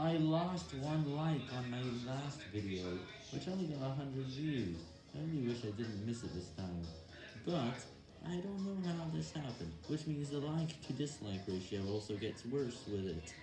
I lost one like on my last video, which only got 100 views. I only wish I didn't miss it this time. But, I don't know how this happened, which means the like to dislike ratio also gets worse with it.